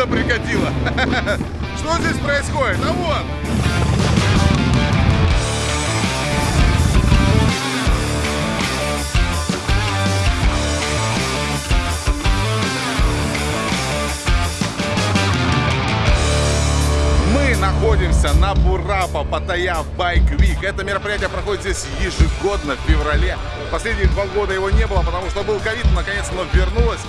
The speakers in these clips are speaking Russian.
Honda прикатила. Что здесь происходит? А вот! Находимся на Бурапа Паттайя Байк Вик. Это мероприятие проходит здесь ежегодно в феврале. Последние два года его не было, потому что был ковид, наконец оно вернулось.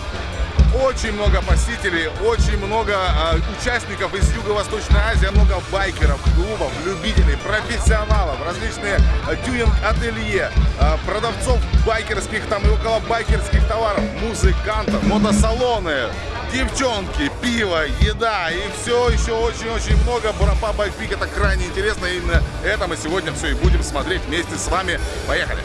Очень много посетителей, очень много э, участников из Юго-Восточной Азии, много байкеров, клубов, любителей, профессионалов, различные тюнинг-ателье, э, продавцов байкерских там и около байкерских товаров, музыкантов, мотосалоны, девчонки, пиво, еда и все еще очень-очень много. Бурапа Байквик это крайне интересно. И именно это мы сегодня все и будем смотреть вместе с вами. Поехали!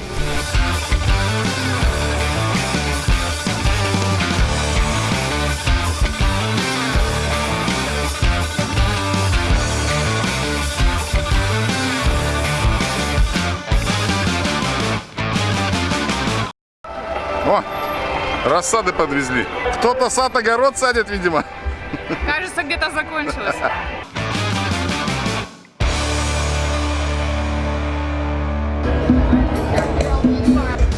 Рассады подвезли. Кто-то сад огород садит, видимо. Кажется, где-то закончилось.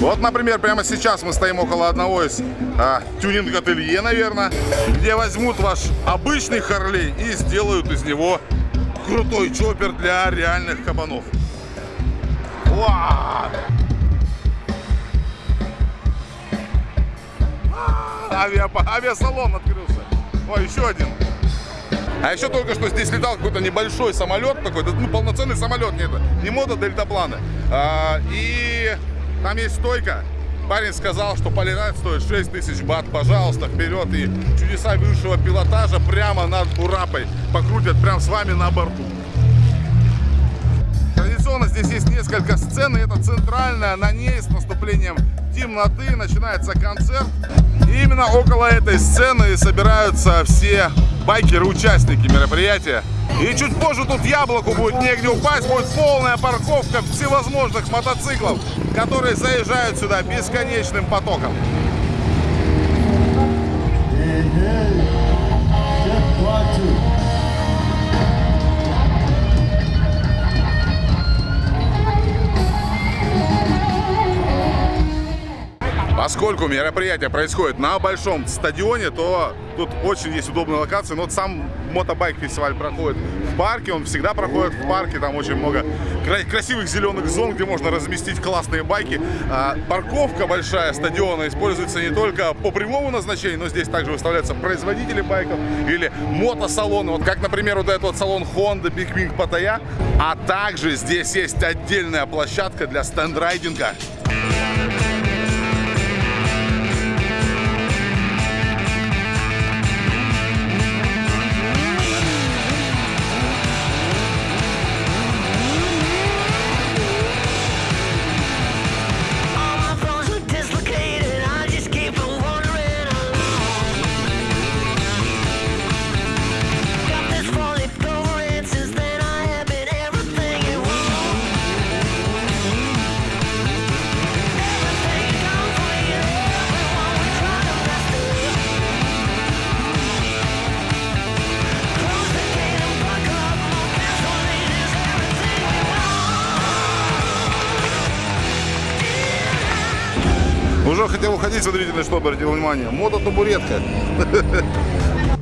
Вот, например, прямо сейчас мы стоим около одного из а, тюнинг-ателье, наверное, где возьмут ваш обычный Харлей и сделают из него крутой чоппер для реальных кабанов. Вау! Авиа, авиасалон открылся. Ой, еще один. А еще только что здесь летал какой-то небольшой самолет такой, ну полноценный самолет, нет, не мода дельтапланы. А, и там есть стойка. Парень сказал, что полетать стоит 6 тысяч бат. Пожалуйста, вперед и чудеса высшего пилотажа прямо над Бурапой покрутят прямо с вами на борту. Традиционно здесь есть несколько сцен, и это центральная. На ней с наступлением темноты начинается концерт. И именно около этой сцены собираются все байкеры-участники мероприятия. И чуть позже тут яблоку будет негде упасть, будет полная парковка всевозможных мотоциклов, которые заезжают сюда бесконечным потоком. Поскольку мероприятие происходит на большом стадионе, то тут очень есть удобные локации. Но вот сам мотобайк-фестиваль проходит в парке, он всегда проходит в парке. Там очень много красивых зеленых зон, где можно разместить классные байки. А, парковка большая стадиона используется не только по прямому назначению, но здесь также выставляются производители байков или мотосалоны. Вот как, например, вот этот вот салон Honda Big Wing Pattaya. А также здесь есть отдельная площадка для стендрайдинга. Хотел уходить, смотрите, на что обратил внимание. Мототабуретка. Ну,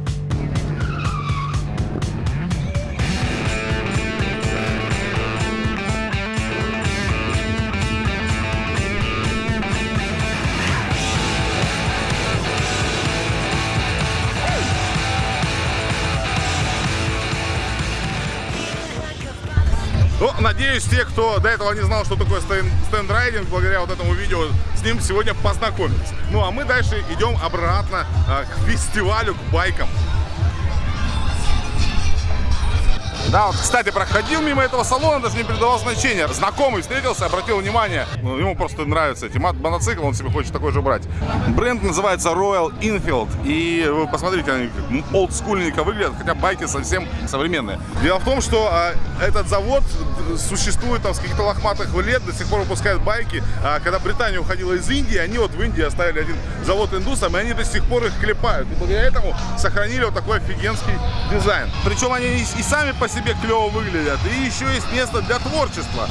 надеюсь, те, кто до этого не знал, что такое стен- стендрайдинг, благодаря вот этому видео, с ним сегодня познакомились. Ну, а мы дальше идем обратно а, к фестивалю, к байкам. Да, вот, кстати, проходил мимо этого салона, даже не придавал значения. Знакомый встретился, обратил внимание. Ну, ему просто нравятся эти мотоциклы, он себе хочет такой же брать. Бренд называется Royal Enfield. И вы посмотрите, они олдскульненько выглядят, хотя байки совсем современные. Дело в том, что а, этот завод существует там с каких-то лохматых лет, до сих пор выпускают байки. А, когда Британия уходила из Индии, они вот в Индии оставили один завод индусам, и они до сих пор их клепают. И благодаря этому сохранили вот такой офигенский дизайн. Причем они и, и сами по себе клево выглядят, и еще есть место для творчества.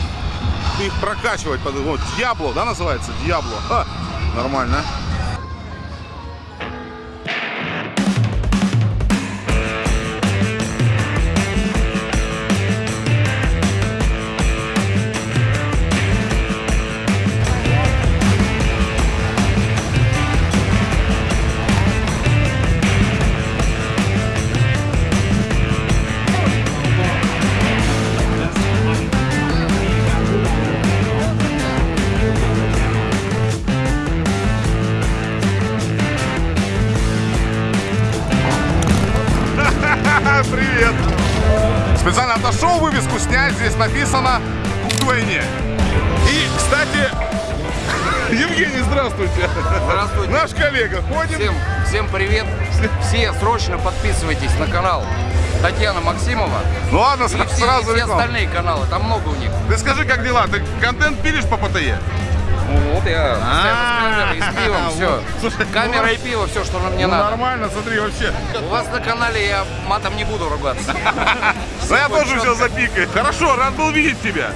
Их прокачивать. Вот, Дьябло, да, называется? Дьябло. Ха, нормально. Отошел вывеску снять, здесь написано вдвойне. И, кстати, Евгений, здравствуйте. Здравствуйте. Наш коллега ходит. Всем, всем привет. Все срочно подписывайтесь на канал Татьяна Максимова. Ну ладно, И все, сразу и все реклама. остальные каналы, там много у них. Ты скажи, как дела? Ты контент пилишь по ПТЕ? Вот я постоянно с камерой, с пивом, все. Слушай, Камера ну, и пиво, все, что мне Ну, надо. нормально, смотри, вообще. У вас на канале я матом не буду ругаться. Да я тоже все запикаю. Хорошо, рад был видеть тебя.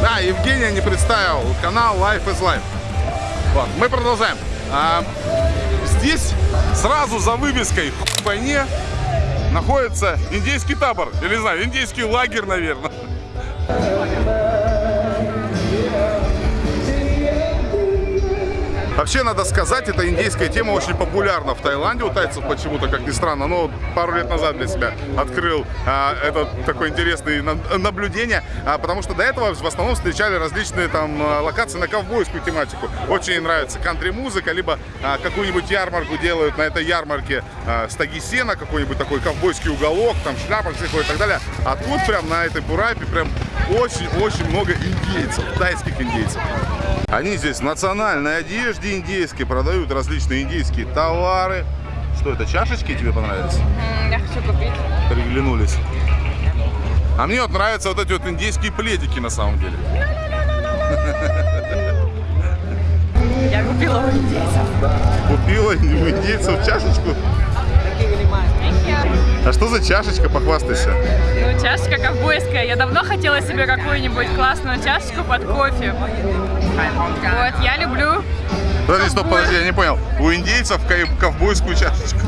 Да, Евгения не представил канал Life is Life. Вот, мы продолжаем. А, здесь сразу за вывеской в войне находится индейский табор. Или не знаю, индейский лагерь, наверное. Вообще, надо сказать, эта индейская тема очень популярна в Таиланде у тайцев почему-то, как ни странно. Но пару лет назад для себя открыл а, это такое интересное на- наблюдение, а, потому что до этого в основном встречали различные там а, локации на ковбойскую тематику. Очень нравится кантри-музыка, либо а, какую-нибудь ярмарку делают на этой ярмарке а, стаги сена, какой-нибудь такой ковбойский уголок, там шляпа всякое и так далее. А тут прям на этой бурапе прям очень-очень много индейцев, тайских индейцев. Они здесь в национальной одежде индейской продают различные индейские товары. Что это, чашечки тебе понравились? Я хочу купить. Приглянулись. А мне вот нравятся вот эти вот индейские пледики на самом деле. Я купила у индейцев. Купила у индейцев чашечку. А что за чашечка, похвастайся? Ну, чашечка ковбойская. Я давно хотела себе какую-нибудь классную чашечку под кофе. Вот, я люблю. Подожди, стоп, подожди, я не понял. У индейцев ков- ковбойскую чашечку.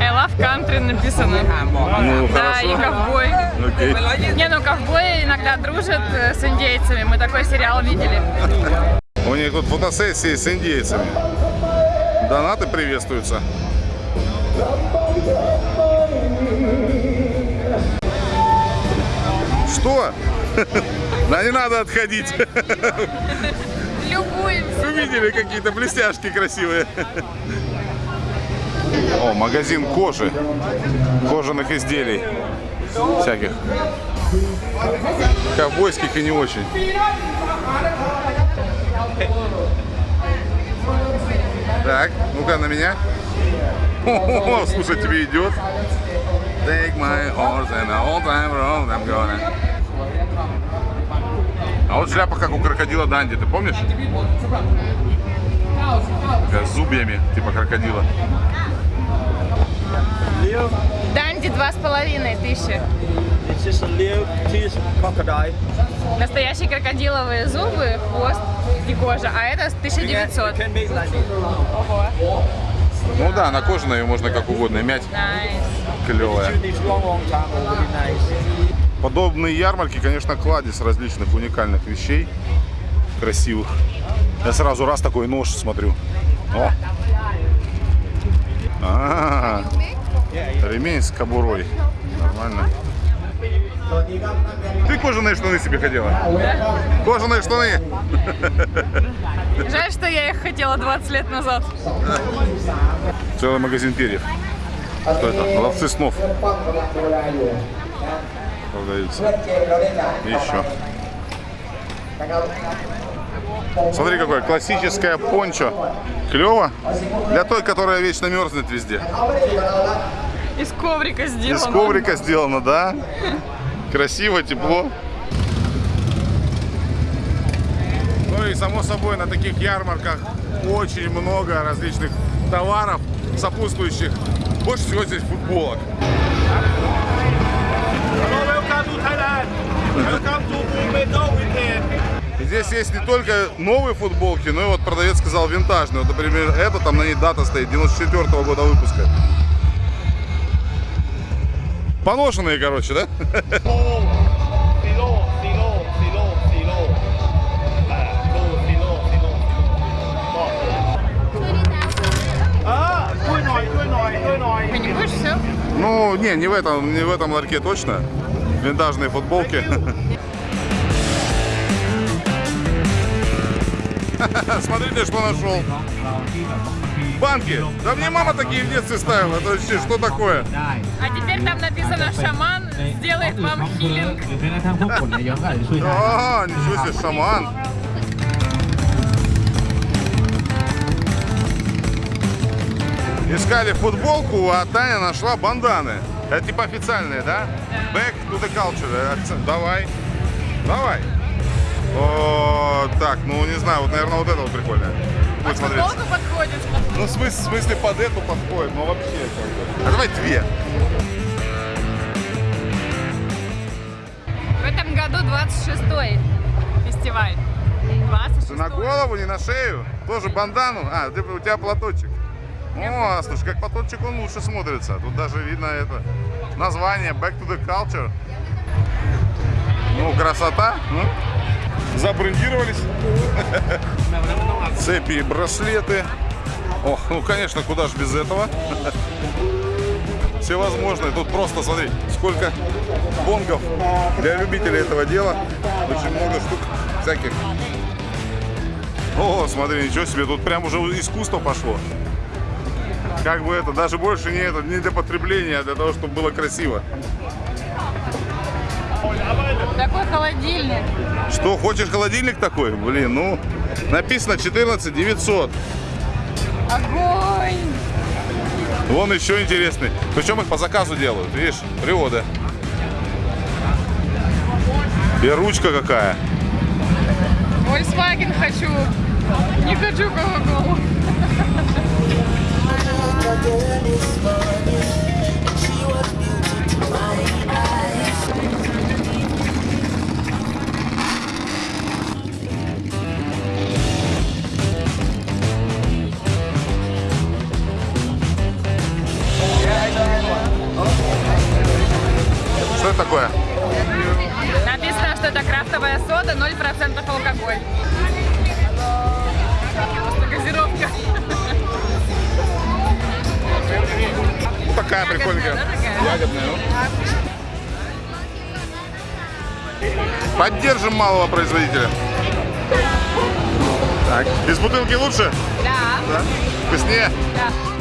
I love country написано. Ну, Да, и хорошо. ковбой. Окей. Не, ну ковбои иногда дружат э, с индейцами. Мы такой сериал видели. У них тут фотосессии с индейцами. Донаты приветствуются. Что? Да не надо отходить. Любуемся. Увидели какие-то блестяшки красивые. О, магазин кожи. Кожаных изделий. Всяких. Ковбойских и не очень. Так, ну-ка на меня. О, слушай, тебе идет. Take my horse and old time road I'm gonna. А вот шляпа, как у крокодила Данди, ты помнишь? Такая с зубьями, типа крокодила. Данди два с половиной тысячи. Настоящие крокодиловые зубы, хвост и кожа. А это 1900. Can make like this. Ого. Ну да, на кожаной ее можно как угодно мять. Nice. Клевая. Nice. Подобные ярмарки, конечно, кладезь различных уникальных вещей. Красивых. Я сразу раз такой нож смотрю. О! А, ремень с кобурой. Нормально. Ты кожаные штаны себе хотела? Кожаные штаны. Жаль, что я их хотела 20 лет назад. Целый магазин перьев. Что это? Ловцы снов. Продаются. И еще. Смотри, какое классическое пончо. Клево. Для той, которая вечно мерзнет везде. Из коврика сделано. Из коврика сделано, да. Красиво, тепло. Само собой на таких ярмарках очень много различных товаров, сопутствующих. Больше всего здесь футболок. Здесь есть не только новые футболки, но и вот продавец сказал винтажные. Вот, например, это там на ней дата стоит, 94 года выпуска. Поношенные, короче, да? Ну, не, не в этом, не в этом ларьке точно. Винтажные футболки. Смотрите, что нашел. Банки. Да мне мама такие в детстве ставила. То есть, что такое? А теперь там написано «Шаман сделает вам хилинг». О, ничего себе, шаман. Искали футболку, а Таня нашла банданы. Это типа официальные, да? Back to the culture. Акцент. Давай. Давай. О, так, ну не знаю, вот, наверное, вот это вот прикольно. Будет смотреться. Футболку подходит. Ну, в смысле, в смысле под эту подходит, но вообще. А давай две. В этом году 26-й фестиваль. 26 Ты на голову, не на шею. Тоже бандану. А, у тебя платочек. О, слушай, как платочек он лучше смотрится. Тут даже видно это название Back to the Culture. Ну, красота. ну. Забрендировались. Цепи и браслеты. Ох, ну, конечно, куда же без этого. Всевозможные. Тут просто, смотри, сколько бонгов для любителей этого дела. Очень много штук всяких. О, смотри, ничего себе, тут прям уже искусство пошло. Как бы это, даже больше не, это, не для потребления, а для того, чтобы было красиво. Такой холодильник. Что, хочешь холодильник такой? Блин, ну, написано 14 900. Огонь! Вон еще интересный. Причем их по заказу делают, видишь, приводы. И ручка какая. Volkswagen хочу. Не хочу Coca-Cola. Что это такое? Написано, что это крафтовая сода, 0% алкоголь. Такая такая? Ягодная, ну. Поддержим малого производителя. Так, из бутылки лучше? Да, Да? Вкуснее? да.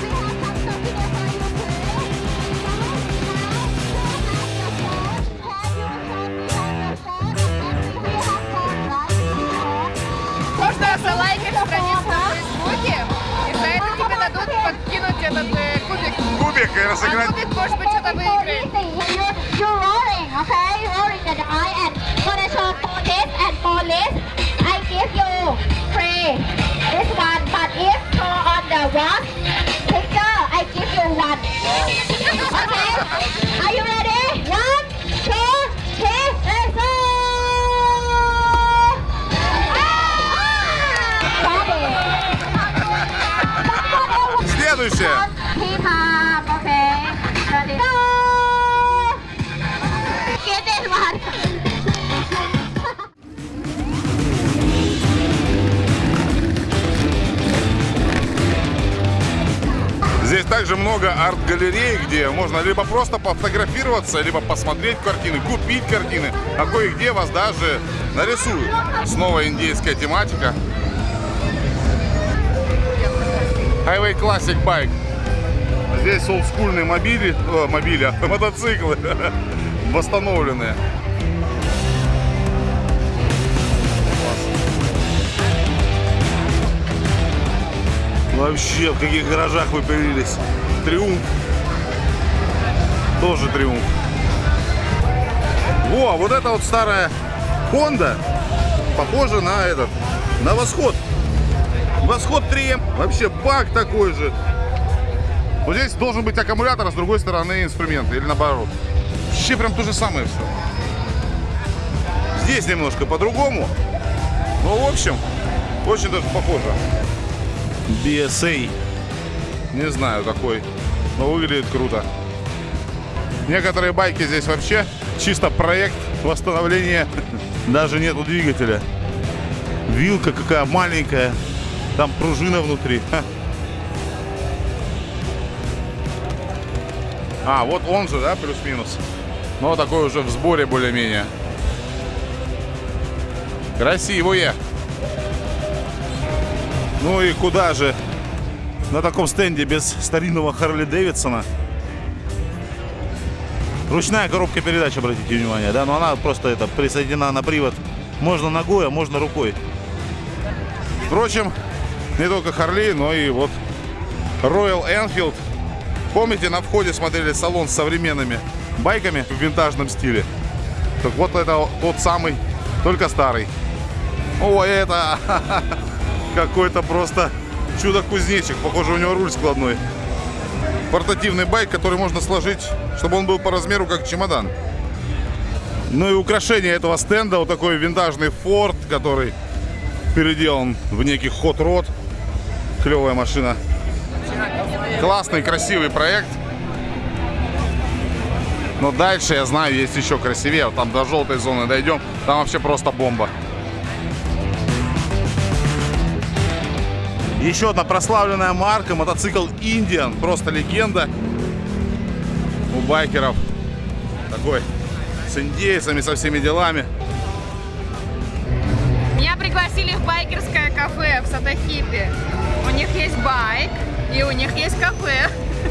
Кубик и А разыграть. кубик, может быть, что-то выиграет. You're, you're rolling, okay? Rolling the die and for the show for this and for this, I give you free this one. But if for on the watch picture, I give you one. Okay? Are you ready? One, two, three, let's go! Ah! Следующее. พี่ Здесь также много арт-галерей, где можно либо просто пофотографироваться, либо посмотреть картины, купить картины, а кое-где вас даже нарисуют. Снова индейская тематика. Highway Classic Bike. Здесь олдскульные мобили, о, мобили, а, мотоциклы восстановленные. Вообще, в каких гаражах вы появились? Триумф. Тоже триумф. Во, вот это вот старая Honda похожа на этот, на Восход. Восход 3 Вообще бак такой же. Вот здесь должен быть аккумулятор, а с другой стороны инструменты. Или наоборот. Вообще прям то же самое все. Здесь немножко по-другому. Но в общем, очень даже похоже. BSA. Не знаю какой. Но выглядит круто. Некоторые байки здесь вообще чисто проект восстановления. Даже нету двигателя. Вилка какая маленькая. Там пружина внутри. А, вот он же, да, плюс-минус. Но такой уже в сборе более-менее. Красивые. Ну и куда же на таком стенде без старинного Харли Дэвидсона? Ручная коробка передач, обратите внимание, да, но она просто это присоединена на привод. Можно ногой, а можно рукой. Впрочем, не только Харли, но и вот Royal Enfield. Помните, на входе смотрели салон с современными байками в винтажном стиле? Так вот это тот самый, только старый. О, это какой-то просто чудо-кузнечик. Похоже, у него руль складной. Портативный байк, который можно сложить, чтобы он был по размеру как чемодан. Ну и украшение этого стенда, вот такой винтажный Ford, который переделан в некий хот род. Клевая машина. Классный, красивый проект. Но дальше, я знаю, есть еще красивее. Вот Там до желтой зоны дойдем. Там вообще просто бомба. Еще одна прославленная марка, мотоцикл Indian, просто легенда у байкеров. Такой с индейцами, со всеми делами. Меня пригласили в байкерское кафе в Сатахипе. У них есть байк и у них есть кафе.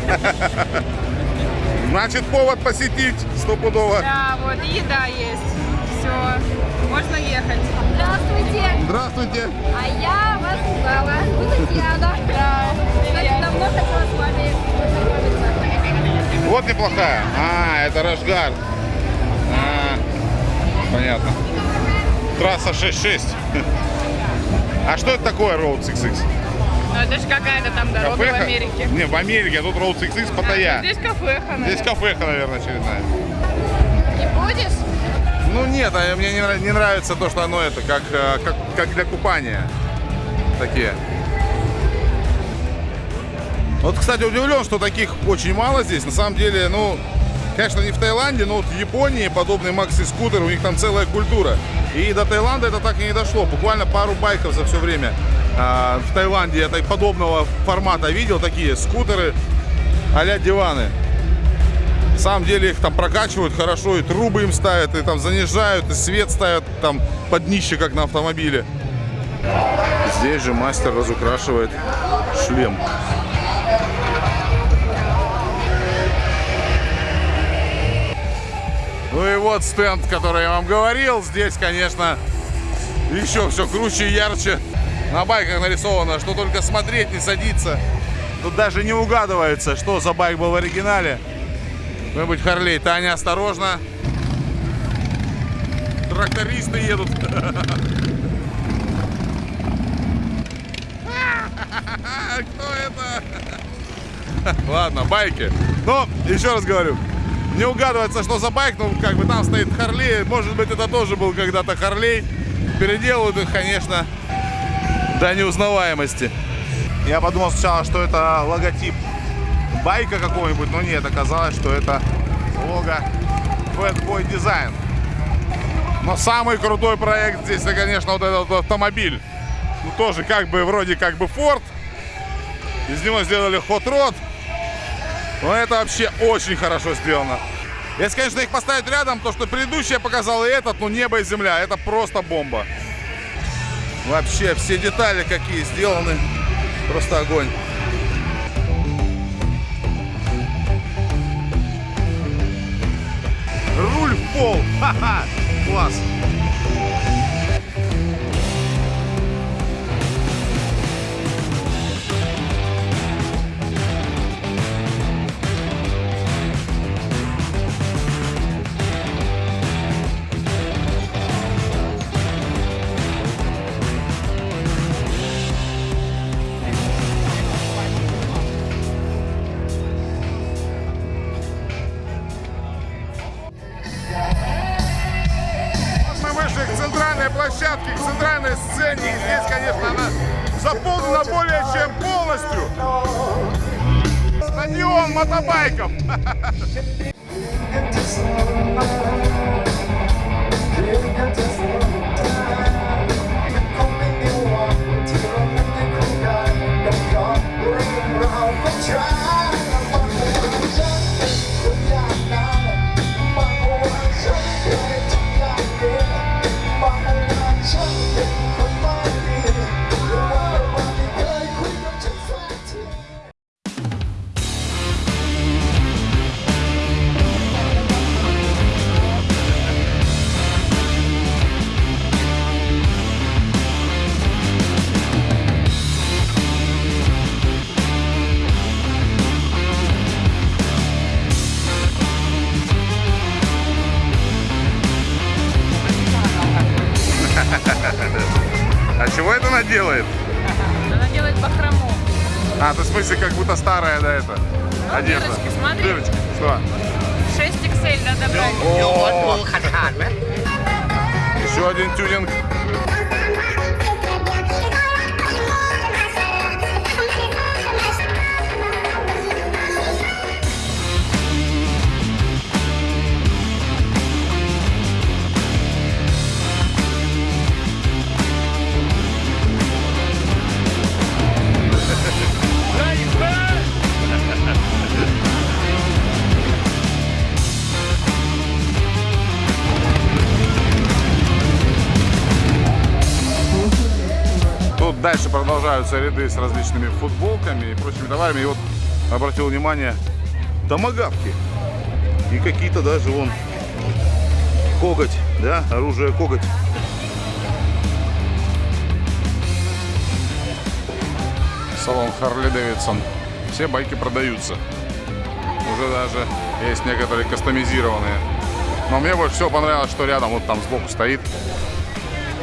Значит, повод посетить стопудово. Да, вот и еда есть. Все, можно ехать. Здравствуйте. Здравствуйте. А я вас узнала. Вы Татьяна. Да. Кстати, давно хотела с вами познакомиться. Вот неплохая. А, это Рашгар. А, понятно. Трасса 6.6. А что это такое Road 6X? Ну, это же какая-то там дорога в Кафеха? Америке. Не, в Америке, а тут Road 6X Паттайя. Здесь кафеха, наверное. Здесь кафеха, наверное, очередная. Ну нет, а мне не, нрав- не нравится то, что оно это, как, э, как, как для купания. Такие. Вот, кстати, удивлен, что таких очень мало здесь. На самом деле, ну, конечно, не в Таиланде, но вот в Японии подобный макси-скутер, у них там целая культура. И до Таиланда это так и не дошло. Буквально пару байков за все время а, в Таиланде я так подобного формата видел, такие скутеры а-ля диваны. Самом деле их там прокачивают хорошо, и трубы им ставят, и там занижают, и свет ставят там под днище, как на автомобиле. Здесь же мастер разукрашивает шлем. Ну и вот стенд, который я вам говорил. Здесь, конечно, еще все круче и ярче. На байках нарисовано, что только смотреть не садится. Тут даже не угадывается, что за байк был в оригинале. Кто-нибудь Харлей. Таня, осторожно. Трактористы едут. Кто это? Ладно, байки. Но, еще раз говорю, не угадывается, что за байк, ну, как бы там стоит Харлей. Может быть, это тоже был когда-то Харлей. Переделывают их, конечно, до неузнаваемости. Я подумал сначала, что это логотип байка какого-нибудь, но нет, оказалось, что это лого Bad Boy Design. Но самый крутой проект здесь, это, конечно, вот этот автомобиль. Ну, тоже как бы, вроде как бы Ford. Из него сделали Hot Rod. Но это вообще очень хорошо сделано. Если, конечно, их поставить рядом, то, что предыдущий я показал и этот, ну, небо и земля, это просто бомба. Вообще, все детали какие сделаны. Просто огонь. футбол. Ха-ха. Класс. Старая, да, это? Одежда. дырочки, смотри. Дырочки. Дальше продолжаются ряды с различными футболками и прочими товарами. И вот обратил внимание, томагавки. И какие-то даже вон коготь, да, оружие коготь. Салон Харли Дэвидсон. Все байки продаются. Уже даже есть некоторые кастомизированные. Но мне больше всего понравилось, что рядом вот там сбоку стоит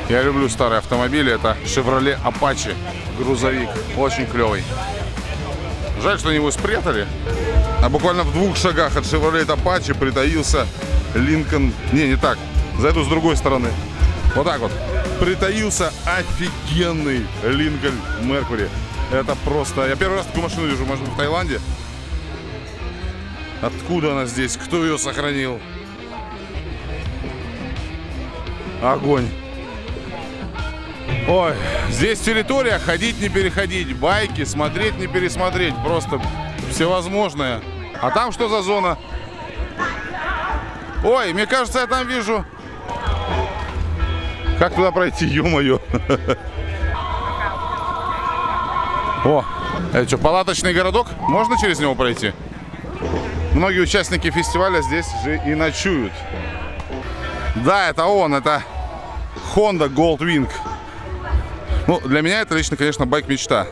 я люблю старые автомобили. Это Chevrolet Apache грузовик. Очень клевый. Жаль, что они его спрятали. А буквально в двух шагах от Chevrolet Apache притаился Lincoln... Не, не так. Зайду с другой стороны. Вот так вот. Притаился офигенный Lincoln Mercury. Это просто... Я первый раз такую машину вижу, может быть, в Таиланде. Откуда она здесь? Кто ее сохранил? Огонь. Ой, здесь территория, ходить не переходить, байки, смотреть не пересмотреть, просто всевозможное. А там что за зона? Ой, мне кажется, я там вижу... Как туда пройти, ё-моё? О, это что, палаточный городок? Можно через него пройти? Многие участники фестиваля здесь же и ночуют. Да, это он, это Honda Goldwing. Ну, для меня это лично, конечно, байк мечта.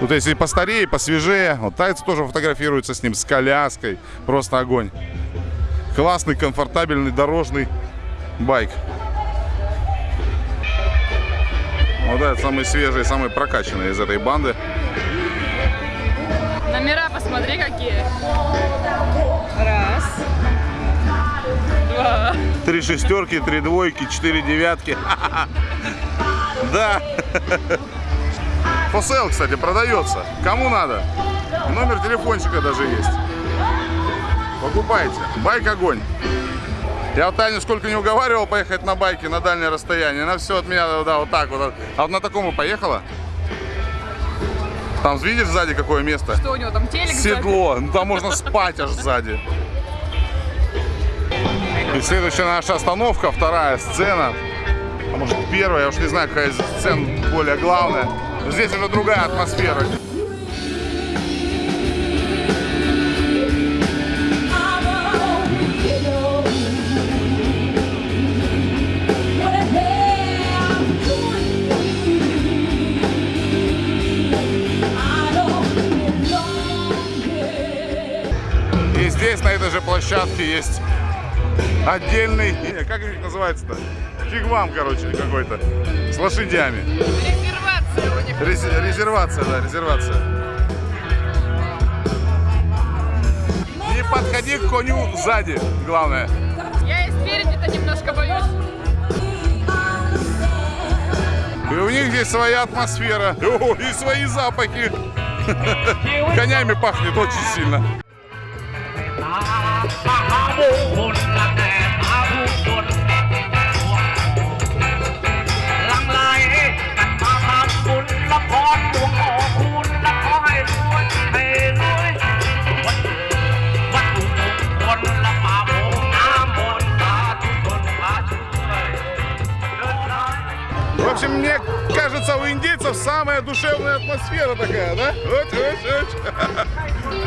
Тут если постарее, посвежее, вот тайцы тоже фотографируются с ним, с коляской. Просто огонь. Классный, комфортабельный, дорожный байк. Вот это самый свежий, самый прокачанный из этой банды. Номера посмотри какие. Раз. Два. Три шестерки, три двойки, четыре девятки. Да. Фосел, кстати, продается. Кому надо? Номер телефончика даже есть. Покупайте. Байк огонь. Я вот Таню сколько не уговаривал поехать на байке на дальнее расстояние. Она все от меня, да, вот так вот. А вот на таком и поехала. Там видишь сзади какое место? Что у него там телек? сзади? Седло. Ну, там можно спать аж сзади. И следующая наша остановка, вторая сцена. А может первая, я уж не знаю, какая из сцен более главная. Здесь уже другая атмосфера. здесь, на этой же площадке, есть отдельный... Как их называется-то? Фиг вам, короче, какой-то, с лошадями. Резервация у них. Рез- резервация, да, резервация. Не подходи к коню сзади, главное. Я и спереди-то немножко боюсь. И у них здесь своя атмосфера. О, и свои запахи. Конями пахнет очень сильно. Общем, мне кажется, у индейцев самая душевная атмосфера такая, да? Вот.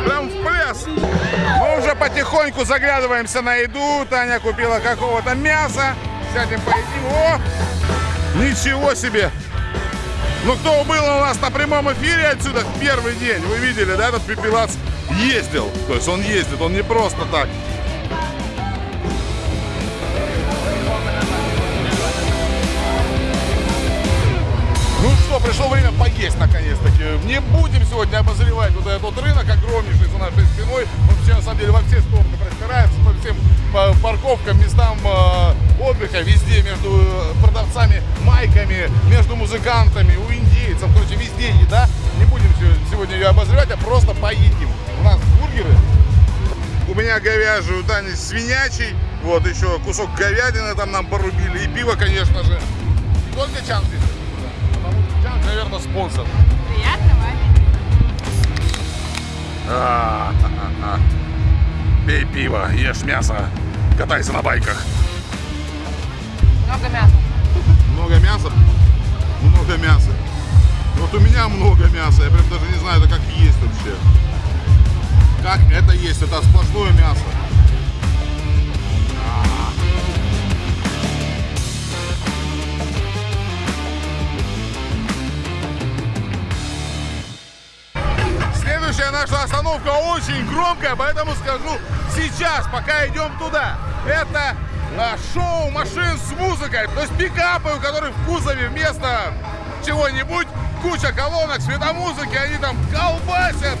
Прям в пляс. Мы уже потихоньку заглядываемся на еду. Таня купила какого-то мяса. Сядем поедим. О! Ничего себе! Ну, кто был у нас на прямом эфире отсюда в первый день, вы видели, да, этот пепелац ездил. То есть он ездит, он не просто так. Пришло время поесть наконец-таки. Не будем сегодня обозревать вот этот рынок огромнейший за нашей спиной. Он вообще на самом деле во все стороны простирается, по всем парковкам, местам э, отдыха, везде между э, продавцами, майками, между музыкантами, у индейцев. Короче, везде еда. Не будем се- сегодня ее обозревать, а просто поедим. У нас бургеры. У меня говяжий, у Тани свинячий. Вот еще кусок говядины там нам порубили. И пиво, конечно же. Только Чан здесь. Наверное, спонсор. Приятно, А, а, а. Пей пиво, ешь мясо, катайся на байках. Много мяса. Много мяса? Много мяса. Вот у меня много мяса. Я прям даже не знаю, это как есть вообще. Как это есть? Это сплошное мясо. Наша остановка очень громкая, поэтому скажу сейчас, пока идем туда. Это а, шоу машин с музыкой, то есть пикапы, у которых в кузове вместо чего-нибудь куча колонок, светомузыки, они там колбасят.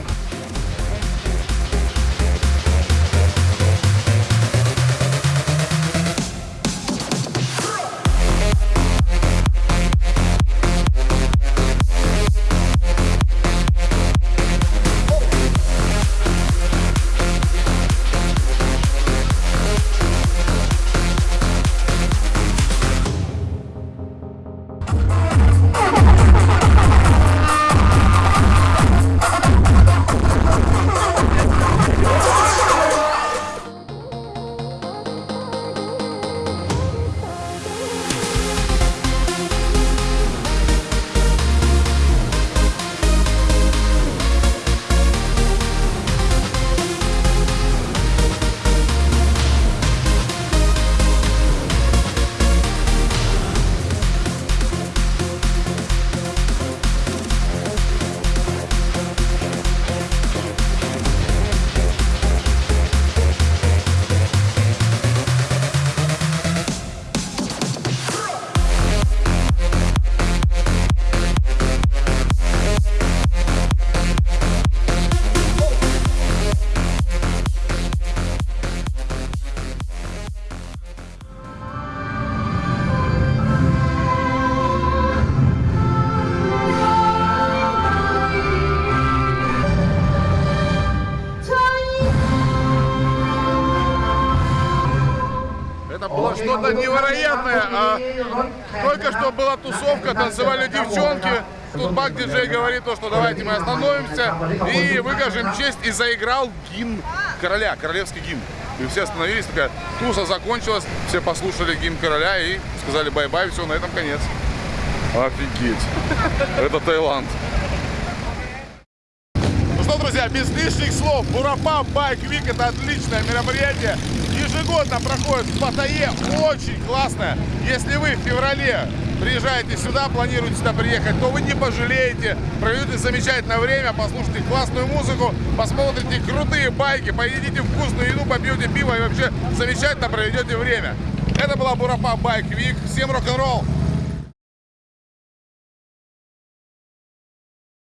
Что-то невероятное. А только что была тусовка, танцевали девчонки. Тут бах диджей говорит то, что давайте мы остановимся и выкажем честь. И заиграл гимн короля, королевский гимн. И все остановились, такая туса закончилась, все послушали гимн короля и сказали bye-bye, все, на этом конец. Офигеть. Это Таиланд. Ну что, друзья, без лишних слов, Burapa Bike Week это отличное мероприятие. Ежегодно проходит в Паттайе. Очень классно. Если вы в феврале приезжаете сюда, планируете сюда приехать, то вы не пожалеете. Проведете замечательное время, послушайте классную музыку, посмотрите крутые байки, поедите вкусную еду, попьете пиво и вообще замечательно проведете время. Это была Бурапа Байк Вик. Всем рок-н-ролл.